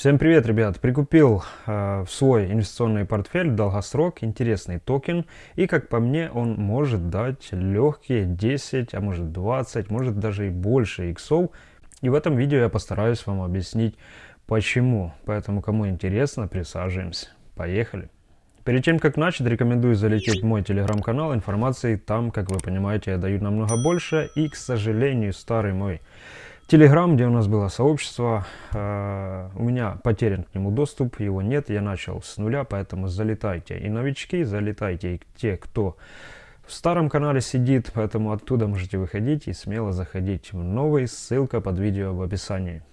Всем привет, ребят! Прикупил э, в свой инвестиционный портфель долгосрок интересный токен. И, как по мне, он может дать легкие 10, а может 20, может даже и больше иксов. И в этом видео я постараюсь вам объяснить, почему. Поэтому, кому интересно, присаживаемся. Поехали! Перед тем, как начать, рекомендую залететь в мой телеграм-канал. Информации там, как вы понимаете, я даю намного больше. И, к сожалению, старый мой Телеграм, где у нас было сообщество, э, у меня потерян к нему доступ, его нет, я начал с нуля, поэтому залетайте и новички, залетайте и те, кто в старом канале сидит, поэтому оттуда можете выходить и смело заходить в новый, ссылка под видео в описании.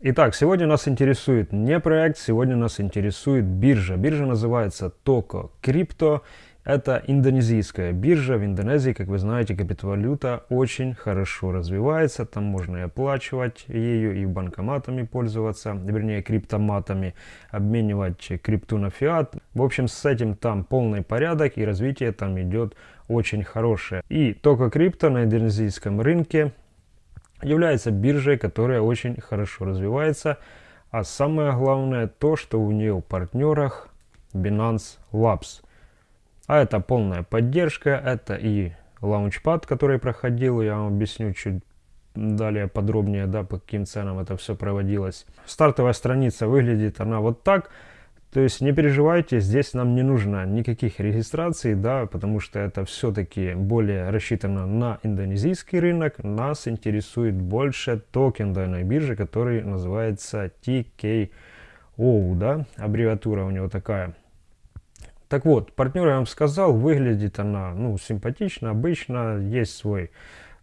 Итак, сегодня нас интересует не проект, сегодня нас интересует биржа. Биржа называется Toко Crypto. Это индонезийская биржа. В Индонезии, как вы знаете, криптовалюта очень хорошо развивается. Там можно и оплачивать ею, и банкоматами пользоваться, вернее, криптоматами, обменивать крипту на фиат. В общем, с этим там полный порядок, и развитие там идет очень хорошее. И только крипто на индонезийском рынке является биржей, которая очень хорошо развивается. А самое главное то, что у нее в партнерах Binance Labs – а это полная поддержка, это и лаунчпад, который проходил, я вам объясню чуть далее подробнее, да, по каким ценам это все проводилось. Стартовая страница выглядит она вот так. То есть не переживайте, здесь нам не нужно никаких регистраций, да, потому что это все-таки более рассчитано на индонезийский рынок. Нас интересует больше токен данной биржи, который называется TKO, да, аббревиатура у него такая. Так вот, партнер, я вам сказал, выглядит она, ну, симпатично, обычно, есть свой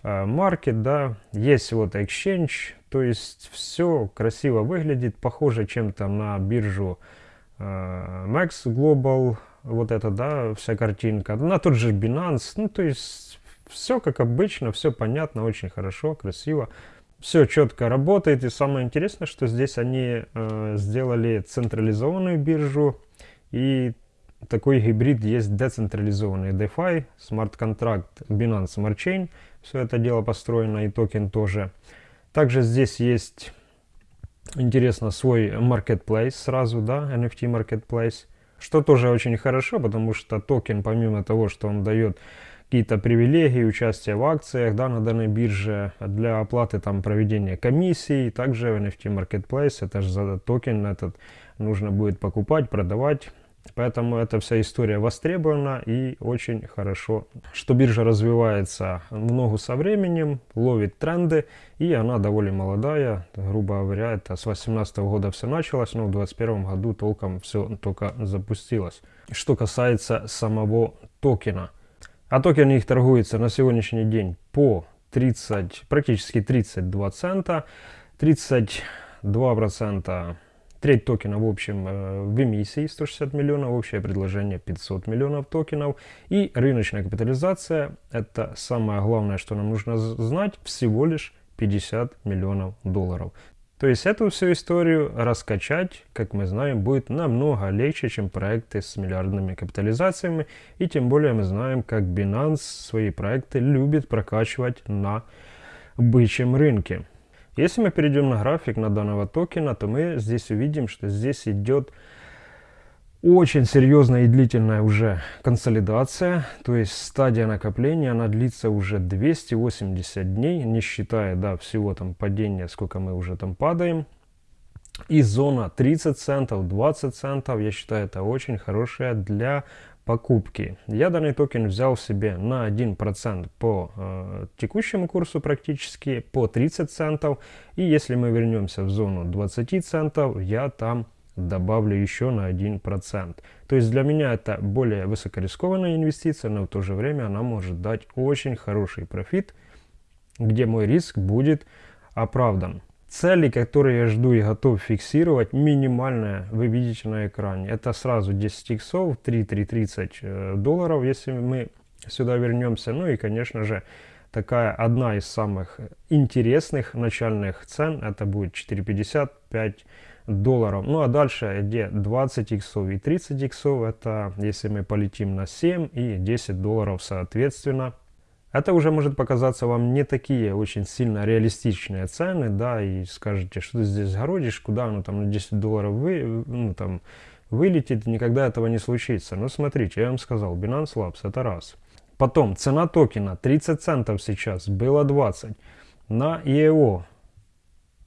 э, маркет, да, есть вот exchange, то есть все красиво выглядит, похоже чем-то на биржу э, Max Global, вот это, да, вся картинка, на тот же Binance, ну, то есть все как обычно, все понятно, очень хорошо, красиво. Все четко работает, и самое интересное, что здесь они э, сделали централизованную биржу, и такой гибрид есть децентрализованный DeFi, смарт-контракт Binance Smart Chain. Все это дело построено и токен тоже. Также здесь есть, интересно, свой marketplace сразу, да, NFT marketplace. Что тоже очень хорошо, потому что токен, помимо того, что он дает какие-то привилегии, участие в акциях да, на данной бирже, для оплаты там проведения комиссий, также NFT Marketplace, это же за токен этот нужно будет покупать, продавать, Поэтому эта вся история востребована и очень хорошо, что биржа развивается в ногу со временем, ловит тренды, и она довольно молодая, грубо говоря, это с 2018 года все началось, но в 2021 году толком все только запустилось. Что касается самого токена. А токен их торгуется на сегодняшний день по 30, практически 32 цента, 32 процента Треть токена в общем э, в эмиссии 160 миллионов, общее предложение 500 миллионов токенов. И рыночная капитализация, это самое главное, что нам нужно знать, всего лишь 50 миллионов долларов. То есть эту всю историю раскачать, как мы знаем, будет намного легче, чем проекты с миллиардными капитализациями. И тем более мы знаем, как Binance свои проекты любит прокачивать на бычьем рынке. Если мы перейдем на график на данного токена, то мы здесь увидим, что здесь идет очень серьезная и длительная уже консолидация, то есть стадия накопления, она длится уже 280 дней, не считая да, всего там падения, сколько мы уже там падаем. И зона 30 центов, 20 центов, я считаю, это очень хорошая для покупки. Я данный токен взял себе на 1% по э, текущему курсу практически, по 30 центов. И если мы вернемся в зону 20 центов, я там добавлю еще на 1%. То есть для меня это более высокорискованная инвестиция, но в то же время она может дать очень хороший профит, где мой риск будет оправдан. Цели, которые я жду и готов фиксировать, минимальная, вы видите на экране. Это сразу 10 иксов, 3-330 э, долларов, если мы сюда вернемся. Ну и, конечно же, такая одна из самых интересных начальных цен, это будет 4,55 долларов. Ну а дальше, где 20 иксов и 30 иксов, это если мы полетим на 7 и 10 долларов соответственно. Это уже может показаться вам не такие очень сильно реалистичные цены, да, и скажете, что ты здесь городишь, куда оно там на 10 долларов вы, ну, там, вылетит, никогда этого не случится. Но смотрите, я вам сказал, Binance Labs это раз. Потом, цена токена 30 центов сейчас, было 20. На EO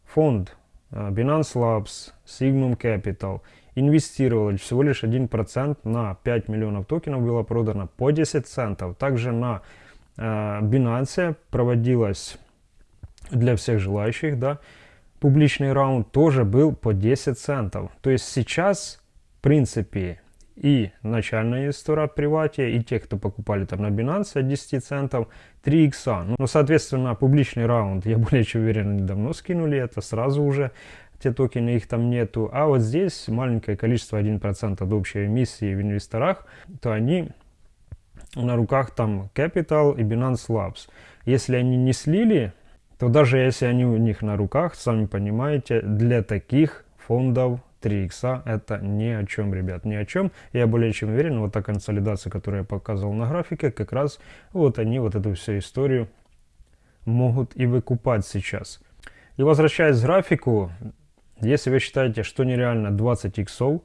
фонд э, Binance Labs, Signum Capital инвестировали всего лишь 1% на 5 миллионов токенов было продано по 10 центов. Также на Э, Binance проводилась для всех желающих, да, публичный раунд тоже был по 10 центов. То есть сейчас, в принципе, и начальная инвестора приватия, и те, кто покупали там на Binance от 10 центов, 3 икса. Ну, соответственно, публичный раунд, я более чем уверен, они давно скинули это, сразу уже те токены, их там нету. А вот здесь маленькое количество, 1% от общей эмиссии в инвесторах, то они на руках там Capital и Binance Labs. Если они не слили, то даже если они у них на руках, сами понимаете, для таких фондов 3 икса это ни о чем, ребят, ни о чем. Я более чем уверен, вот та консолидация, которую я показывал на графике, как раз вот они вот эту всю историю могут и выкупать сейчас. И возвращаясь к графику, если вы считаете, что нереально 20 иксов,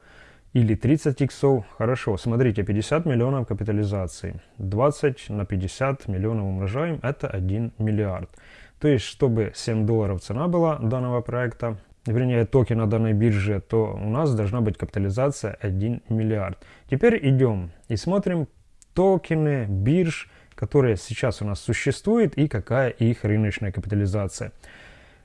или 30 иксов. Хорошо, смотрите, 50 миллионов капитализации. 20 на 50 миллионов умножаем, это 1 миллиард. То есть, чтобы 7 долларов цена была данного проекта, вернее токена данной биржи, то у нас должна быть капитализация 1 миллиард. Теперь идем и смотрим токены бирж, которые сейчас у нас существуют и какая их рыночная капитализация.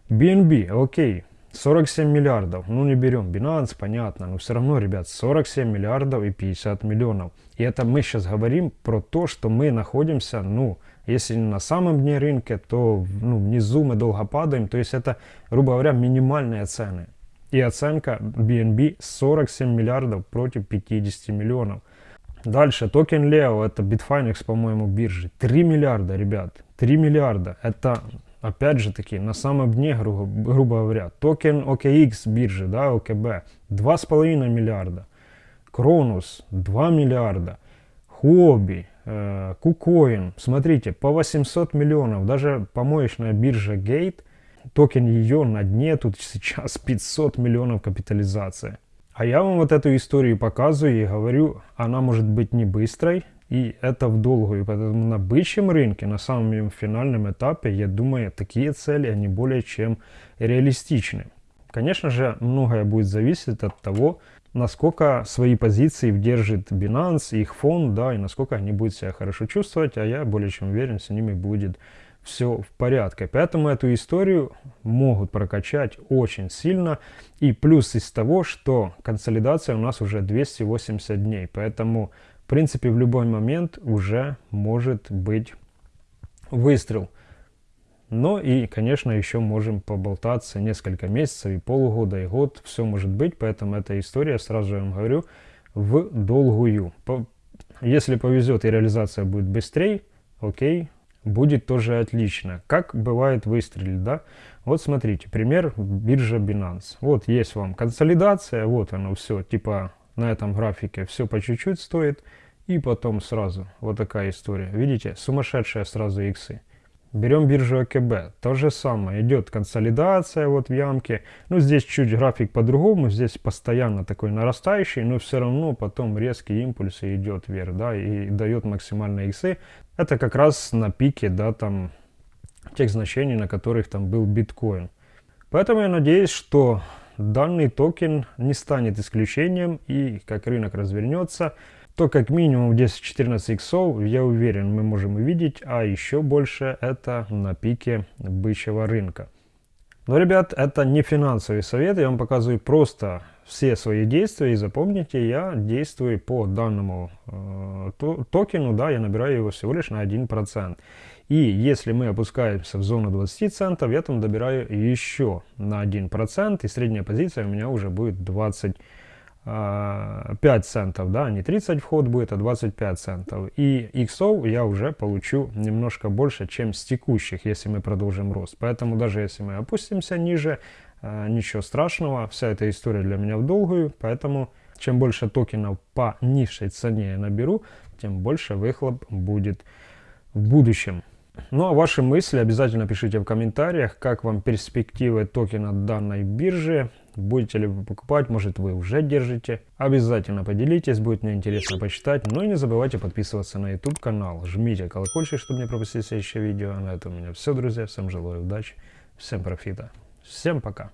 BNB, окей, 47 миллиардов, ну не берем Binance, понятно, но все равно, ребят, 47 миллиардов и 50 миллионов. И это мы сейчас говорим про то, что мы находимся, ну, если не на самом дне рынка, то ну, внизу мы долго падаем, то есть это, грубо говоря, минимальные цены. И оценка BNB 47 миллиардов против 50 миллионов. Дальше, токен Leo, это Bitfinex, по-моему, биржи. 3 миллиарда, ребят, 3 миллиарда. Это опять же таки, на самом дне, грубо, грубо говоря, токен OKX биржи, да, OKB, 2,5 миллиарда, Кронус, 2 миллиарда, Huobi, э, KuCoin, смотрите, по 800 миллионов, даже помоечная биржа Gate, токен ее на дне, тут сейчас 500 миллионов капитализация. А я вам вот эту историю показываю и говорю, она может быть не быстрой, и это в долгую. Поэтому на бычьем рынке, на самом финальном этапе, я думаю, такие цели, они более чем реалистичны. Конечно же, многое будет зависеть от того, насколько свои позиции держит Binance, их фонд, да, и насколько они будут себя хорошо чувствовать, а я более чем уверен, с ними будет все в порядке. Поэтому эту историю могут прокачать очень сильно. И плюс из того, что консолидация у нас уже 280 дней. Поэтому в принципе, в любой момент уже может быть выстрел. Но и, конечно, еще можем поболтаться несколько месяцев, и полгода, и год. Все может быть, поэтому эта история, сразу я вам говорю, в долгую. Если повезет и реализация будет быстрее, окей, будет тоже отлично. Как бывает выстрелить, да? Вот смотрите, пример биржа Binance. Вот есть вам консолидация, вот оно все, типа на этом графике все по чуть-чуть стоит. И потом сразу вот такая история. Видите, сумасшедшая сразу иксы. Берем биржу АКБ. То же самое. Идет консолидация вот в ямке. Ну, здесь чуть график по-другому. Здесь постоянно такой нарастающий, но все равно потом резкий импульс идет вверх, да, и дает максимальные иксы. Это как раз на пике, да, там, тех значений, на которых там был биткоин. Поэтому я надеюсь, что данный токен не станет исключением и как рынок развернется, то как минимум 10-14 иксов, я уверен, мы можем увидеть, а еще больше это на пике бычьего рынка. Но, ребят, это не финансовый совет, я вам показываю просто все свои действия, и запомните, я действую по данному э, токену, да, я набираю его всего лишь на 1%. И если мы опускаемся в зону 20 центов, я там добираю еще на 1%, и средняя позиция у меня уже будет 25 а, центов, да, не 30 вход будет, а 25 центов. И иксов я уже получу немножко больше, чем с текущих, если мы продолжим рост. Поэтому даже если мы опустимся ниже, а, ничего страшного, вся эта история для меня в долгую, поэтому чем больше токенов по низшей цене я наберу, тем больше выхлоп будет в будущем. Ну а ваши мысли обязательно пишите в комментариях, как вам перспективы токена данной биржи, будете ли вы покупать, может вы уже держите. Обязательно поделитесь, будет мне интересно почитать. Ну и не забывайте подписываться на YouTube канал, жмите колокольчик, чтобы не пропустить следующее видео. На этом у меня все, друзья, всем желаю удачи, всем профита, всем пока.